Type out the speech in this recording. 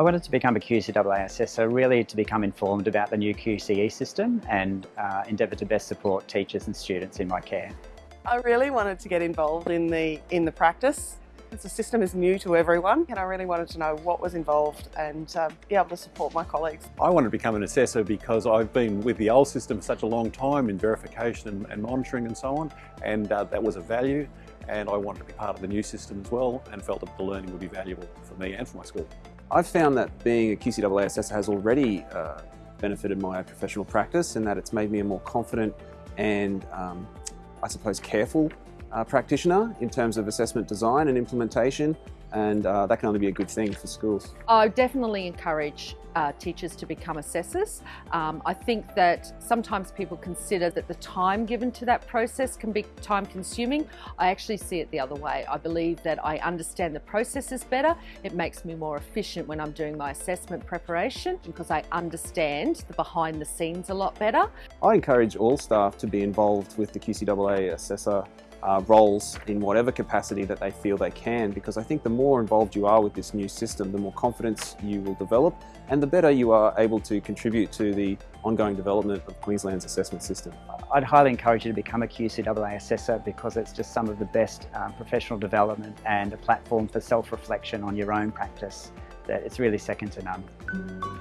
I wanted to become a QCAA assessor really to become informed about the new QCE system and uh, endeavour to best support teachers and students in my care. I really wanted to get involved in the, in the practice. The system is new to everyone and I really wanted to know what was involved and uh, be able to support my colleagues. I wanted to become an assessor because I've been with the old system for such a long time in verification and, and monitoring and so on and uh, that was a value and I wanted to be part of the new system as well and felt that the learning would be valuable for me and for my school. I've found that being a QCAA assessor has already uh, benefited my professional practice and that it's made me a more confident and um, I suppose careful uh, practitioner in terms of assessment design and implementation and uh, that can only be a good thing for schools. I definitely encourage uh, teachers to become assessors. Um, I think that sometimes people consider that the time given to that process can be time consuming. I actually see it the other way. I believe that I understand the processes better. It makes me more efficient when I'm doing my assessment preparation because I understand the behind the scenes a lot better. I encourage all staff to be involved with the QCAA assessor uh, roles in whatever capacity that they feel they can because I think the more involved you are with this new system, the more confidence you will develop and the better you are able to contribute to the ongoing development of Queensland's assessment system. I'd highly encourage you to become a QCAA assessor because it's just some of the best um, professional development and a platform for self-reflection on your own practice that it's really second to none.